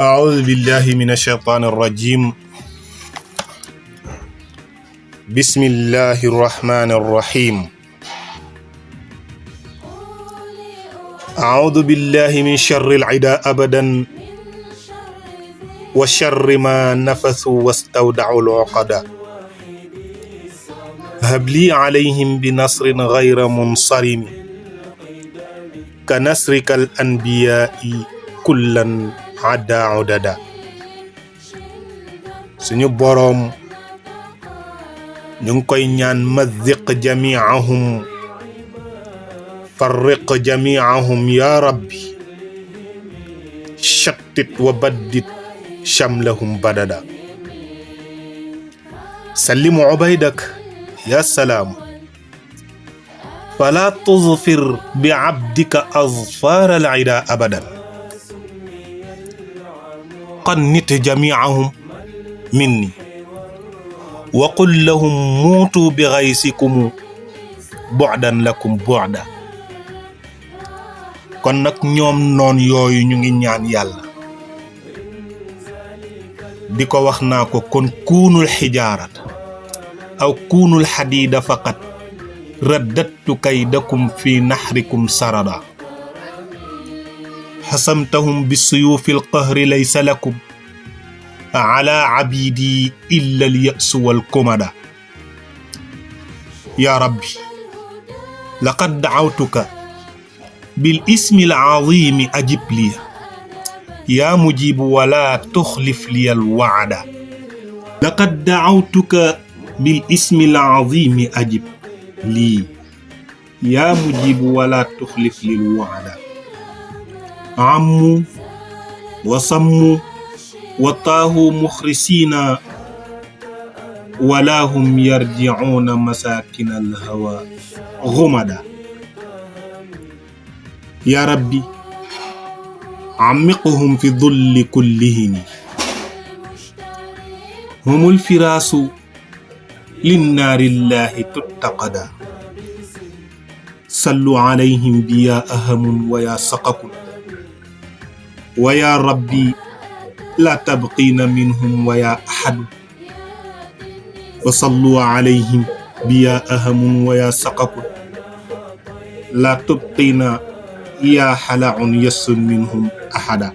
أعوذ بالله من الشيطان الرجيم. بسم الله الرحمن الرحيم. أعوذ بالله من شر العداء أبدا وشر ما نفثوا واستودعوا العقدا هب لي عليهم بنصر غير منصرم. كنصرك الأنبياء كلا. adda udada suñu boroom ñu ngi koy ñaan maziq jamiahum farriq jamiahum ya rabbi شتت وبدد شملهم بددا سلم عبيدك يا سلام فلا تظفر بعبدك أظفار العدا أبداً minni wa qul lahum muutu bi xaysikumu bu'dan lakum bu'da kon nag ñoom noon yooyu ñu ngi ñaan di wax kon kuunul xijaarat aw kuunul xadiida faqat raddattu kaydakum fi sarada حسمتهم بالسيوف القهر ليس لكم. على عبيدي إلا اليأس والكمدة يا ربي لقد دعوتك بالاسم العظيم أجب لي. يا مجيب ولا تخلف لي الوعد. لقد دعوتك بالاسم العظيم أجب لي. يا مجيب ولا تخلف لي الوعد. عموا وصموا وطاهوا مخرسين ولا هم يرجعون مساكن الهوى غمدا. يا ربي عمقهم في ظل كلهم هم الفراس للنار الله تتقدا صلوا عليهم بيا أهم ويا سقكم ويا ربي لا تبقين منهم ويا أحد وصلوا عليهم بيا أهم ويا سقكم لا تبقين yaa xalaun yassun minhum ahada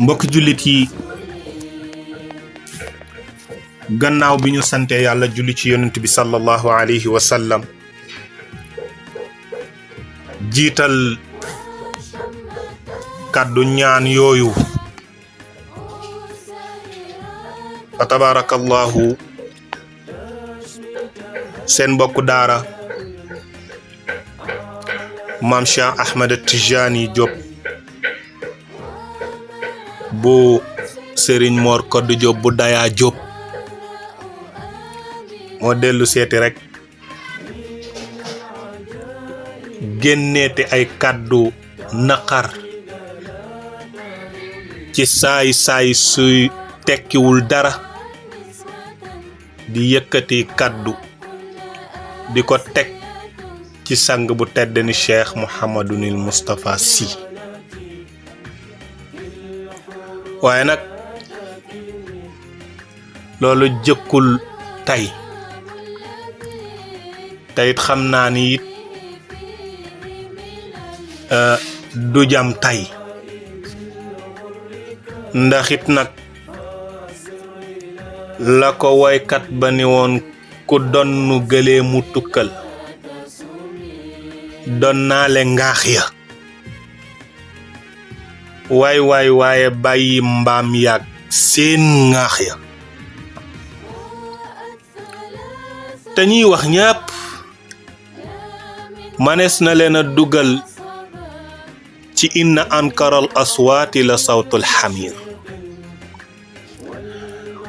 mbokk jullit yi gannaaw bi ñu sante yàlla julli ci yonent bi sallallahu alayhi wa sallam jiital kàddu ñaan yooyu. Fa tabarakallahu seen mbokku daara maam Cheikh Ahmed Tijani Diop bu Serigne Mor Koddu Diop bu Daya Diop moo dellu seeti rek génneete ay kàddu naqar ci saay saay suy tekkiwul dara di yëkkati kàddu di ko teg ci sang bu tedd ni cheikh mouhamadunil moustapha si waaye nag loolu jëkkul tey. Teyit xam ni du jam tey ndax it nag la ko woykat ba ni woon ku donnu gëlee mu tukkal. Doon naale ngaax ya. Waay waay waaye bàyyi mbaam yàgg seen ngaax ya. Ñuy wax ñépp manees na dugal ci inna ankaral aswaati la sawtul xamir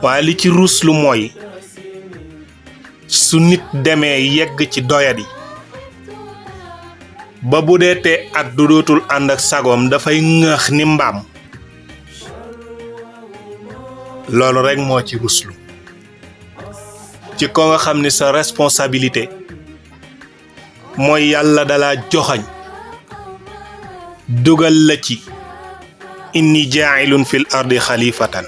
waaye li ci ruslu mooy su nit demee yegg ci doyadi ba bu dee te at du dootul ànd ak sagoom dafay ni mbaam. Loolu rekk moo ci ruslu. Ci ko nga xam ni sa responsabilité mooy yàlla dala joxañ dugal la ci inni jaa'ilun fil xalifatan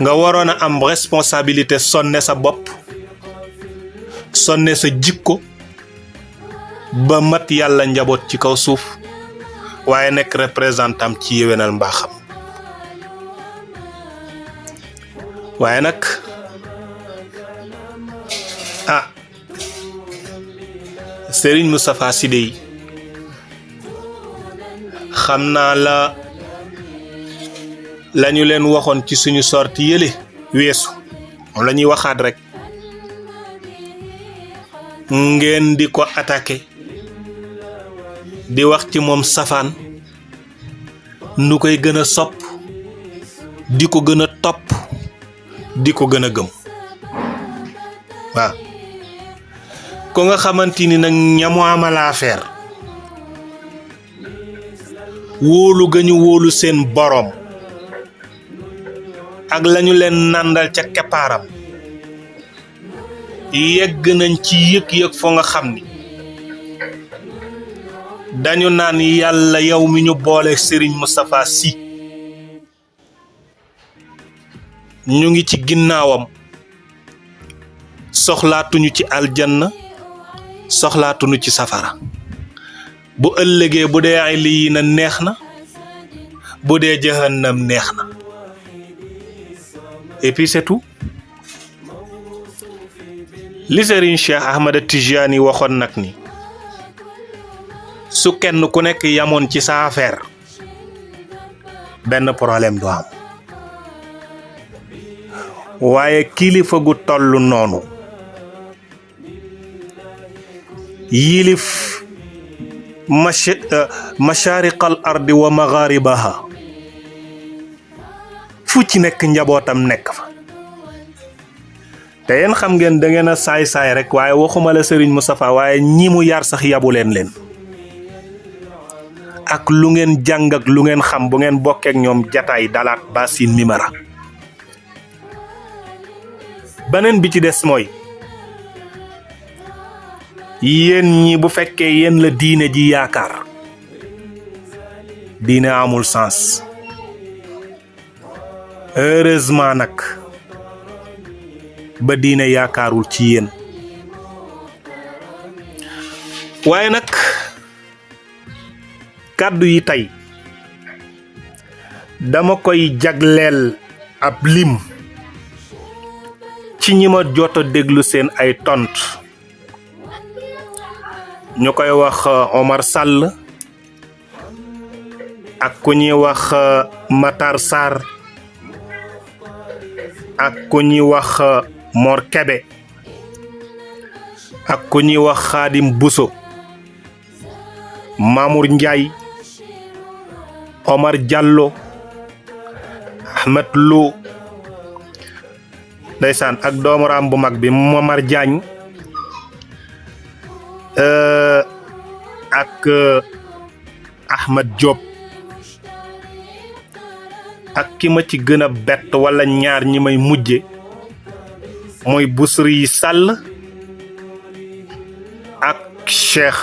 nga waroon a am responsabilité sonne sa bopp sonne sa jikko ba mat yàlla njaboot ci kaw suuf waaye nekk représentant ci yéwénal mbaaxam waaye nag ah Serigne Moustapha Sy dey xam naa la lañu leen waxoon ci suñu sorti yële weesu. Moom la ñuy waxaat rek. Ngeen di ko attaqué. Di wax ci moom safaan. Nu koy gën a sopp. Di ko gën a di ko gëm. Waaw ko nga xamante ni nag ñamu amal affaire. Wóolu ga ñu wóolu seen boroom ak lañu leen nàndal ca keppaaram. Yegg nañ ci yëg-yëg foo nga xam ni. Dañu naan yàlla yow mi ñu boole Serigne Moustapha Sy. Ñu ngi ci ginnaawam. Soxlaatuñu ci aljanna soxlaatuñu ci safara bu ëllëgee bu dee ay lii na neex na bu dee jahannam neex na et puis c'est tout li Serigne Cheikh Ahmada Tijani waxoon nag ni su kenn ku nekk yamoon ci sa affaire benn problème du am waaye kilifa gu toll noonu yilif mash mashariqal ardi wa magharibaha. Fu ci nekk njabootam nekk fa. Te yéen xam ngeen da ngeen a saay-saay rek waaye waxuma la Serigne Moustapha waaye ñi mu yar sax yabu leen ak lu ngeen jàng ak lu ngeen xam bu ngeen bokkeek ñoom jataay dalaat basin mimara. Beneen bi ci des mooy yéen ñi bu fekkee yéen la diine ji yaakaar diine amul sens. Heureusement nag ba diine yaakaarul ci yéen. Waaye nag kàddu yi tey dama koy jagleel ab lim ci ñi ma jot a ay tont ñu koy wax Omar Sall ak ku ñuy wax Matar Sarr ak ku ñuy wax Mor Kebe ak ku ñuy wax Xaadim Buso Mamour Ndiaye Omar Diallo Ahmed Lo. Ndeysaan ak doomaram bu mag bi Momar Diagne ak Ahmed Diop ak ki ma ci gën a bett wala ñaar ñi may mujje mooy Bousri Sall ak Cheikh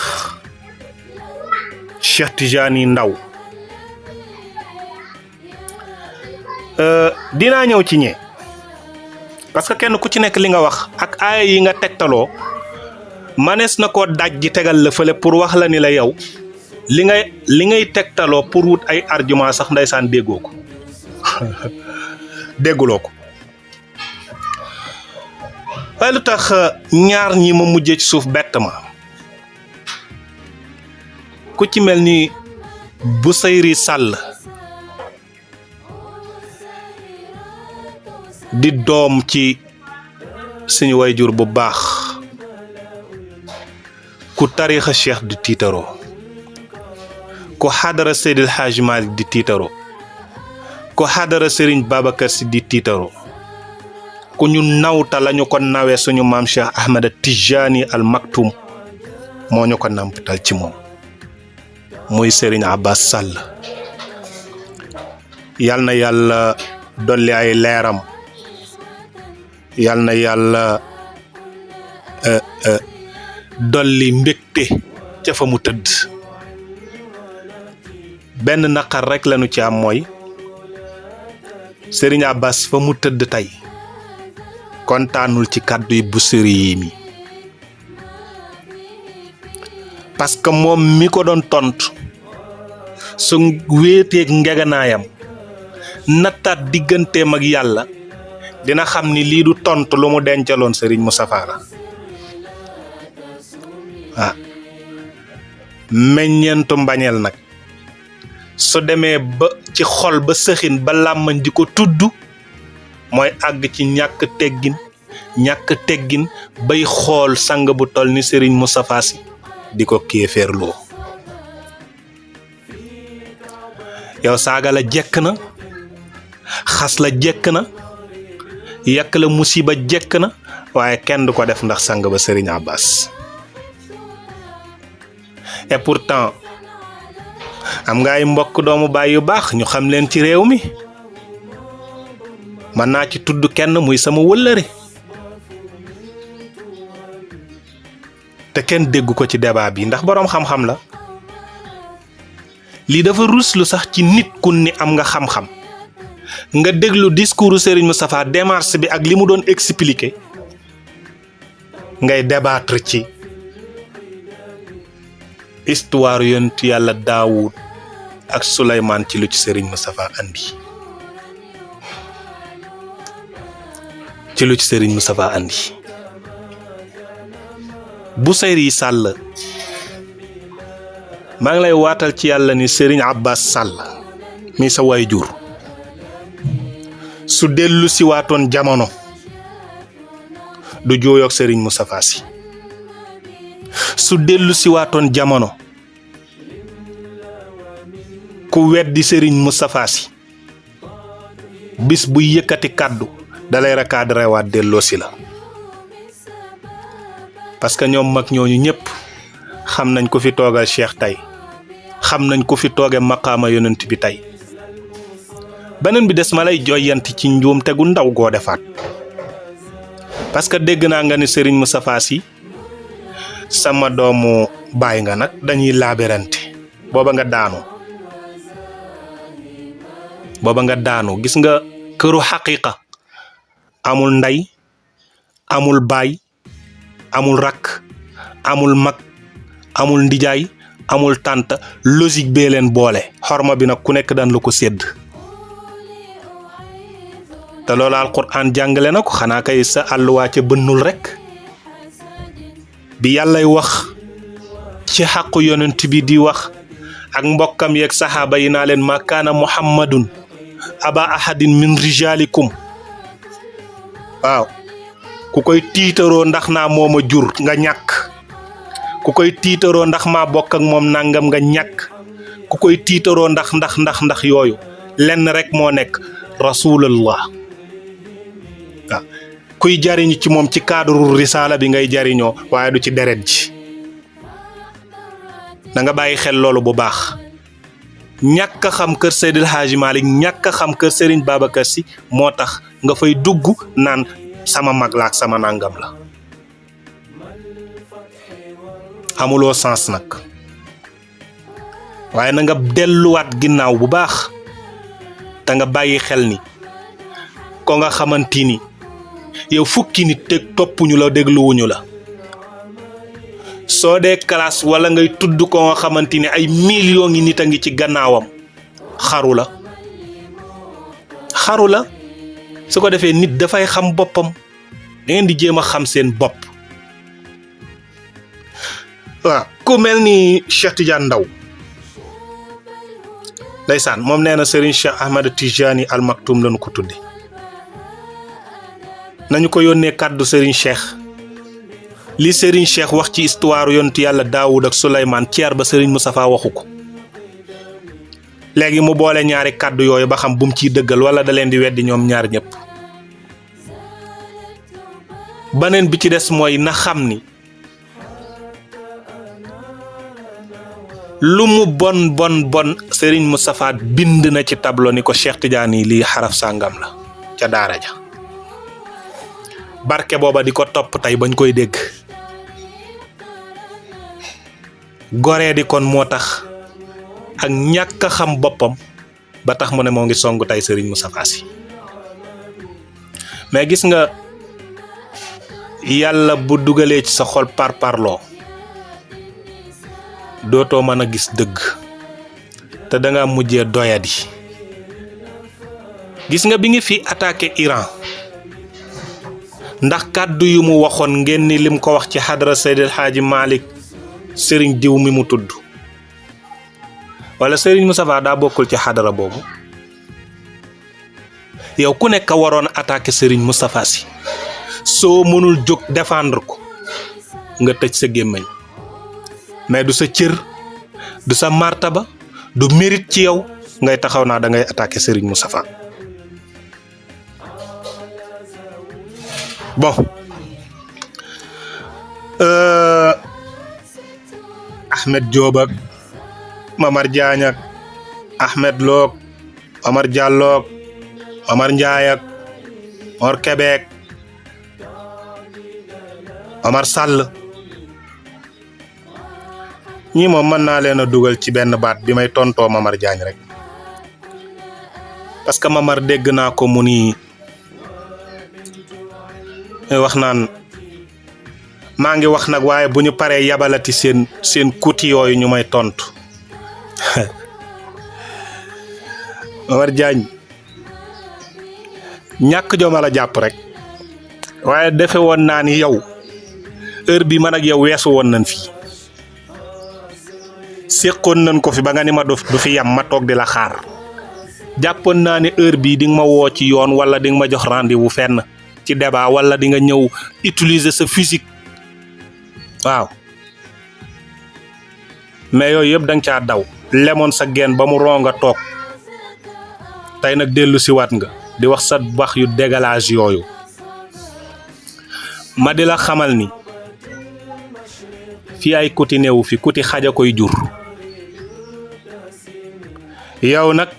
Cheikh Tijani Ndaw. Dinaa ñëw ci ñee parce que kenn ku ci nekk li nga wax ak aaya yi nga tegtaloo manees na koo daj ji tegal la fële pour wax la ni la yow. Li ngay li ngay tegtaloo pour wut ay argument sax ndeysaan déggoo ko. Ko. Lu tax ñaar ñi ma mujjee ci suuf bett ma? Ku ci mel ni Bousayri Sall di doom ci suñu wayjur bu baax ku tariixa cheikh di tiitaroo ku xadara Seydil Hadj Malick di tiitaroo ku xadara Serigne Babacar Sy di tiitaroo ku ñu nawta lañu ko nawee suñu maam Cheikh Ahmada Tijani al Maktoum moo ñu ko nampatal ci moom muy Serigne Abbas Sall yal na yàlla dolli ay leeram yal na yàlla dolli mbégte ca fa mu tëdd. Benn naqar rek lañu ci am mooy Serigne Abbas fa mu tëdd tey kontaanul ci kàddu yi bu yi mi. Parce que moom mi ko doon tontu su wéeteeg ngeganaayam nattaat digganteem ak yàlla dina xam ni lii du tontu lu mu dencaloon Serigne la ah. Meññeentu mbañeel nag. Su demee ba ci xol ba sëxin ba làmmañ di ko tudd mooy àgg ci ñàkk teggin ñàkk teggin bay xool sang bu toll ni Serigne Moustapha Sy di ko kéeféerloo. Yow saaga la jekk na xas la jekk na yàq la musiba jekk na waaye kenn du ko def ndax sang ba Serigne Abbas et pourtant am nga ay mbokk doomu baay yu baax ñu xam leen ci réew mi. Mën naa ci tudd kenn muy sama wëllëre. Te kenn déggu ko ci débat bi ndax boroom xam-xam la. Lii dafa ruslu sax ci nit ku ni am nga xam-xam. Nga déglu discours Serigne Moustapha démarche bi ak li mu doon expliquer. Ngay débattre ci histoire yonent yàlla Daawud ak Souleymane ci lu ci Serigne Moustapha andi. Ci lu ci Serigne Moustapha andi. Bousayri Sall. Maa ngi lay waatal ci yàlla ni Serigne Abbas Sall mi sa waay jur su dellu si waatoon jamono du jooyoog Serigne Moustapha Sy su dellu si waatoon jamono ku weddi Serigne Moustapha Sy. Bis bu yëkkati kàddu dalay recadré waat delloo si la. Parce que ñoom mag ñooñu ñëpp xam nañ ko fi toogal Cheikh tey xam nañ ko fi tooge maqaama yonent bi tey. Beneen bi des ma lay joyanti ci ndaw goo defaat. Parce que naa nga ni Serigne Moustapha Sy sama doomu baay nga nag dañuy laabirante. Booba nga daanu. Booba nga daanu. Gis nga amul ndey amul baay amul rakk amul mag amul ndijaay amul tànt. Logique bee leen boole. Xorma bi nag ku nekk daan la ko sédd. Te loolu alquran jàngale kay sa rekk bi yàllay wax ci xàqu yonent bi di wax ak mbokkam saxaaba yi ma muhammadun aba ahadin min rijalikum. Waaw ku koy tiitaroo ndax naa mooma jur nga ñàkk. Ku koy tiitaroo ndax maa bokk ak moom nangam nga ñàkk. Ku koy tiitaroo ndax ndax ndax ndax yooyu lenn rek moo nekk rasulallah. waaw kuy jariñu ci moom ci cadre risaala bi ngay jariñoo waaye du ci deret ji. Da nga bàyyi xel loolu bu baax. Ñàkk a xam kër Seydil Hadji Malick ñàkk a xam kër Serigne Babacar Sy moo tax nga fay dugg naan sama mag la ak sama nangam la. Amuloo sens nag. Waaye na nga delluwaat ginnaaw bu baax. Te nga bàyyi xel ni ko nga xamante ni yow fukki nit teg toppuñu la dégluwuñu la. Soo dee classe wala ngay tudd ko nga xamante ni ay millions ngi nit ngi ci gannaawam xaru la. Xaru la. Su ko defee nit dafay xam boppam. Da ngeen di jéem a xam seen bopp. Waaw ku mel ni Cheikh Tidiane Ndaw ndeysaan moom nee na Serigne Cheikh Ahmad Tijani Al Maktoum lañu ko tudde nañu ko yónnee kàddu Serigne Cheikh. Li Serigne Cheikh wax ci histoire yontu yàlla Daawud ak Souleymane ceer ba Serigne Moustapha waxu ko. Léegi mu boole ñaari kàddu yooyu ba xam bu mu ciy dëggal wala da leen di weddi ñoom ñaar ñëpp beneen bi ci des mooy na xam ni bon bon bon Serigne Moustapha bind na ci tableau ni ko Cheikh Tidiane lii xaraf sàngam la ca daara ja barke booba di ko topp tey bañ koy dégg. Di kon moo tax ak ñàkk a xam boppam ba tax mu ne moo ngi song tey Serigne Moustapha Sy. Mais gis nga yàlla bu dugalee ci sa xol par parloo dootoo mën gis dëgg te da nga mujjee doyadi. Gis nga bi ngi fi attaqué Iran ndax kàddu yu mu waxoon ngeen ni lim ko wax ci xadra Seydil Xaaji Malick sëriñ diw mi mu tudd. wala sëriñ Moustapha daa bokkul ci xadara boobu. yow ku nekk waroon attaqué sëriñ Moustapha Sy soo mënul jóg défendre ko nga tëj sa gémmañ mais du sa cër du sa martaba du mérite ci yow ngay taxaw naa da ngay attaqué sëriñ Moustapha bon euh, Ahmed Diop ak Mamar Diagne ak Ahmed Lo ak Omar Diallo ak Omar Ndiaye ak Mor Québec Omar Sall. Ñii moom mën naa dugal ci benn baat bi Mamar Diagne rek. Parce que Mamar dégg naa wax naan maa ngi wax nag waaye bu ñu paree yabalati seen seen kuti yooyu ñu may tontu. Mamar Diagne ñàkk joma la jàpp rek waaye defe woon naa ni yow heure bi man ak yow weesu woon nañ fi. Séqoon nañ ko fi ba nga ni ma du fi yam ma toog di la xaar. Jàppoon naa ni heure bii di nga ma woo ci yoon wala di nga ma jox rendez-vous ci débat wala di nga ñëw utiliser sa physique. Waaw. Mais yooyu yëpp da nga caa daw. Lemoon sa geen ba mu ronga toog. Tey nga di wax sa wax yu dégalage yooyu. Ma di la xamal ni fii ay kuti newu fi kuti xaja koy jur. Yow nag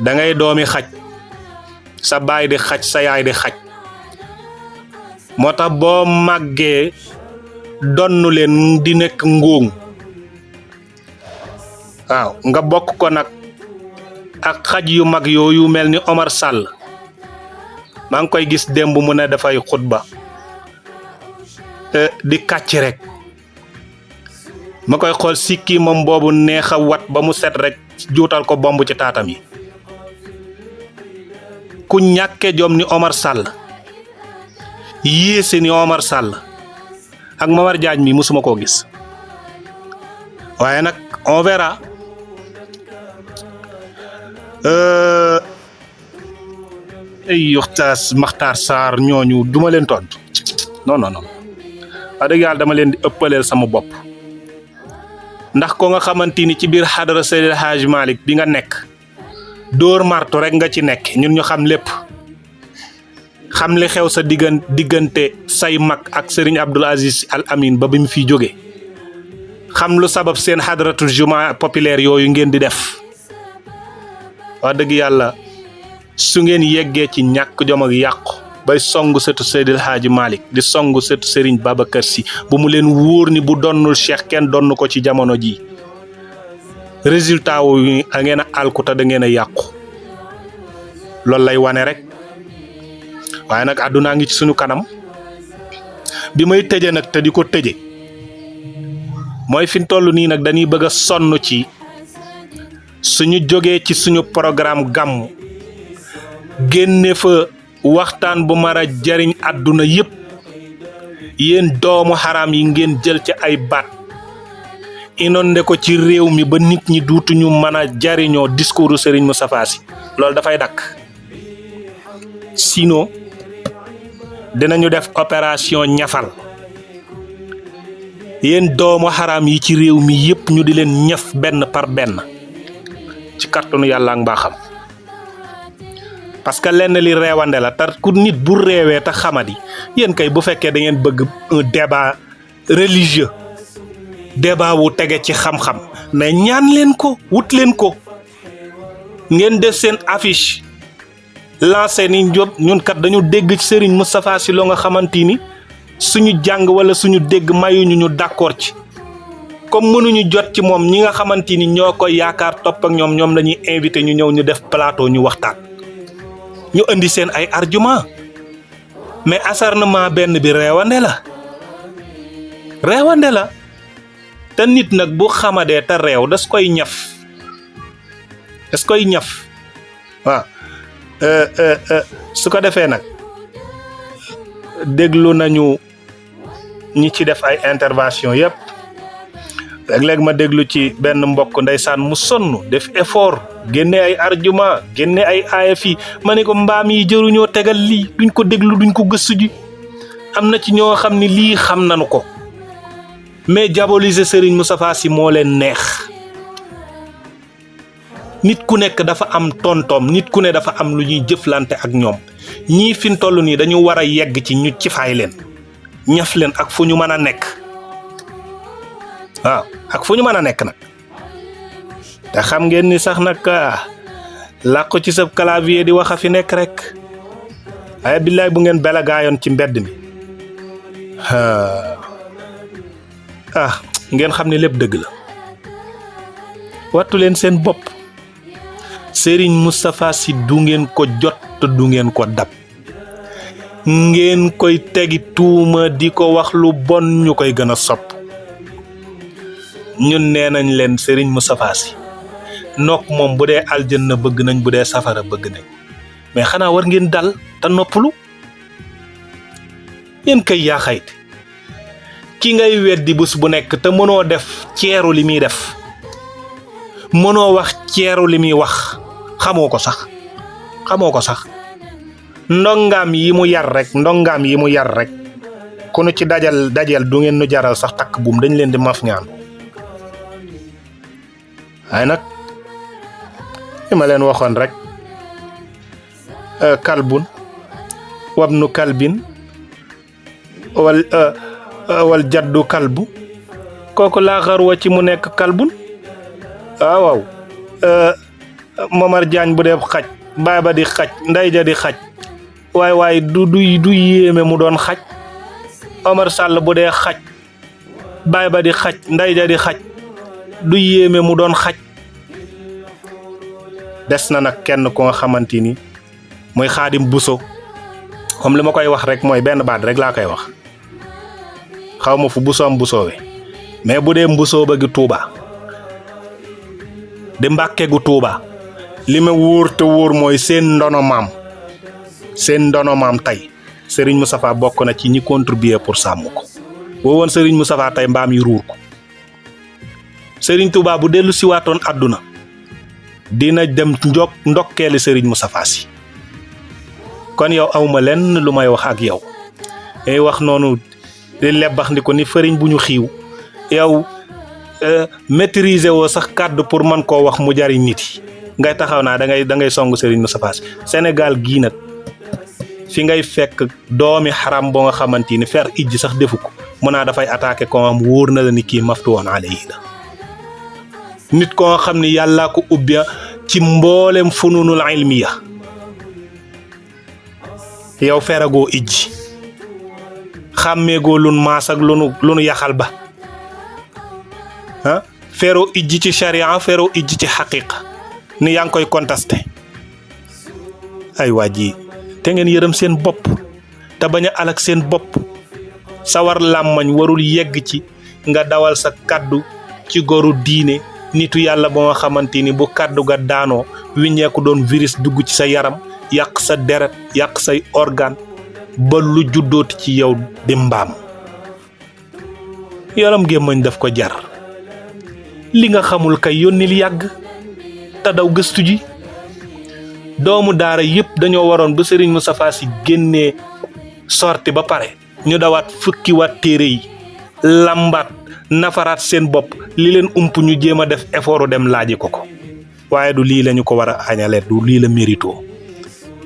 da ngay xaj sa baay di xaj sa yaay di xaj. Moo tax boo màggee donnu leen di nekk ngóoŋ waaw nga bokk ko nag ak xaj yu mag yooyu mel ni Omar Sall. Maa ngi koy gis démb mu ne dafay xutba. Di kàcc rek. Ma koy xool sikki moom boobu neex a wat ba mu set rek juutal ko bomb ci taatam yi ku ñàkke jom ni Omar Sall. Yéese ni Omar Sall. Ak Mamar Diagne mi musuma koo gis. Waaye nag on verra. Ay yoxtaas Maxtaar Sarr ñooñu duma leen tontu. Non non non. Wax dëgg yàlla dama leen di ëppaleel sama bopp. Ndax ko nga xamante ni ci biir xadara Seydil Hadj Malick bi nga nekk dóor martu rek nga ci nekk. Ñun ñu xam lépp. Xam li xew sa diggan diggante say mag ak Serigne Abdoul Aziz Al Amin ba bi mu fiy jóge. Xam lu sabab seen xadratul juma populaire yooyu ngeen di def. Wax dëgg yàlla su ngeen yeggee ci ñàkk jom ak yàqu bay song sëtu Seydil Hadji Malick di song sëtu Serigne Babacar Sy bu mu leen wóor ni bu donnul Cheikh kenn donn ko ci jamono ji résultat wu ngeen a alkuta da ngeen yàqu. Loolu lay wane rek. Waaye nag àddunaa ngi ci suñu kanam. Bi may tëje nag te di ko tëje mooy fi mu toll nii nag dañuy bëgg a sonn ci suñu jógee ci suñu programme gàmm. Génne fa waxtaan bu mar a jariñ àdduna yépp. Yéen doomu xaraam yi ngeen jël ci ay baat inondé ko ci réew mi ba nit ñi duutuñu mën a jariñoo discours Serigne Moustapha Sy. Loolu dafay dakk. Sinon dinañu def opération ñafal. Yéen doomu xaraam yi ci réew mi yépp ñu di leen ñaf benn par benn. Ci kàttanu yàlla ak mbaaxam. Parce que lenn li reewande la te ku nit bu reewee te xamadi yéen kay bu fekkee da ngeen bëgg un débat religieux débat wu tege ci xam-xam. Mais ñaan leen ko wut leen ko. Ngeen def seen affiche. Lancé ni Diop ñun kat dañu dégg ci Serigne Moustapha Sy loo nga xamante ni suñu jàng wala suñu dégg mayuñu ñu d'accord ci. Comme mënuñu jot ci moom ñi nga xamante ni ñoo koy yaakaar topp ak ñoom ñoom lañuy invité ñu ñëw ñu def plateau ñu waxtaan. Ñu indi seen ay argument. Mais acharnement benn bi reewande la. Reewande la te nit nag bu xamadee te reew das koy ñaf das koy ñaf. Waaw. Su ko defee nag déglu nañu ñi ci def ay intervention yépp. Léeg-léeg ma déglu ci benn mbokk ndeysaan mu sonn def effort génne ay argument génne ay aaya fii. Ma ne ko mbaam yi jëruñoo tegal lii duñ ko déglu duñ ko gëstu ji. Am na ci ñoo xam ni lii xam nañu ko mais diaboliser Serigne Moustapha Sy moo leen neex. Nit ku nekk dafa am tontoom nit ku ne dafa am lu ñuy jëflante ak ñoom. Ñii fi mu toll nii dañu war a yegg ci ñu ci fay leen ñaf leen ak fu ñu mën a nekk. Waaw ak fu ñu mën a nekk nag. Te xam ngeen ni sax nag làqu ci sa clavier di wax a fi nekk rek. Ay billaay bu ngeen bela ci mbedd mi ah ngeen xam ne lépp dëgg la. Wattu leen seen bopp. Serigne Moustapha Sy du ngeen ko jot te du ngeen ko dab. Ngeen koy tegi tuuma di ko wax lu bon ñu koy gën a sopp. Ñun nee nañ leen Serigne Moustapha Sy. Nook moom bu dee aljanna bëgg nañ bu dee safara bëgg nañ. Mais xanaa war ngeen dal te noppalu. Yéen kay yaa xayti ki ngay weddi bés bu nekk te def ceeru li muy def. Mënoo wax ceeru li muy wax. Xamoo ko sax. Xamoo ko sax. Ndongaam yi mu yar rek ndongaam yi mu yar rek. Ku ci dajal dajal du ngeen nu jaral sax takk buum dañ leen di maf ñaan. Li ma leen waxoon rek kalbun wabnu kalbin wal wal jaddu kalbu. Kooku laa xarwa ci mu nekk kalbun. Waaw. Waaw Momar Diagne bu dee xaj baay ba di xaj nday ja di xaj. Waay waay du du du yéeme mu doon xaj. Omar Sall bu dee xaj baay ba di xaj nday ja di xaj du yéeme mu doon xaj. Des na nag kenn ko nga xamante ni muy xaadim buso. Comme li ma koy wax rek mooy benn baat rek laa koy wax xaw ma fu busoom busoowe mais bu dee mbusoo ba gi tuuba di mbàkke gu tuuba li ma te wóor mooy seen ndono maam seen ndono maam tey Serigne Moustapha bokk na ci ñi contribuer pour sàmm ko. Boo woon Serigne Moustapha tey mbaam yi ruur ko. Serigne Touba bu dellu àdduna dina dem njok ndokkeeli Serigne Moustapha Sy kon yow awma lenn lu may wax ak yow. Ay wax di lebbax ndi ko ni fëriñ bu ñu xiiw. Yow maîtriser woo sax kàddu pour mën koo wax mu jariñ nit yi. Ngay taxaw naa da ngay da ngay song Serigne Moustapha Sy Sénégal gii nag fi ngay fekk doomi xaram boo nga xamante ni fer ijji sax defu ko. Mun naa dafay attaqué ko am wóor na la ni kii maftu woon alayhi la. Nit ko nga xam ni yàllaa ko ubbi ci mboolem fununul ilmiya. Yow feragoo ijji xàmmeegoo lun maas ak lunu lunu yaxal ba. Ah feroo ijji ci charia feroo ijji ci xaqiqa ni yaa ngi koy contesté ay waa ji te ngeen yërëm seen bopp te bañ a alak seen bopp. Sawar làmmañ warul yegg ci nga dawal sa kaddu ci goru diine nitu yàlla ba nga xamante ni bu kaddu ga doon virus dugg ci sa yaram yàq sa deret yàq say organe ba lu juddooti ci yow di mbaam. Yaram gémmañ daf ko jar. Li nga xamul kay yónnil yàgg te daw gëstu ji. Doomu daara yëpp dañoo waroon ba Serigne Moustapha Sy génnee sorti ba pare ñu dawaat fukki waat téere yi lambaat nafaraat seen bopp li leen ump ñu jéem a def effort dem laaji ko ko. Waaye du lii lañu ko war a añalee du lii la mérito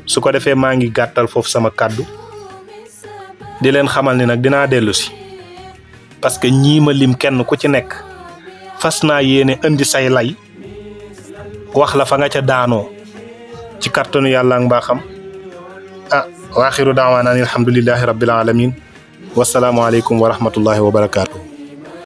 su ko ngi sama kàddu di leen xamal ni nag dinaa dellu si. Parce que ñii ma lim kenn ku ci nekk fas naa yéene indi say lay wax la fa nga ca daanoo ci kàttanu yàlla ak mbaaxam. Ah waaxiru daawaana an alhamdulillahi rabbil alamin wasalaamu aleykum wa rahmatullahi wa barakaatu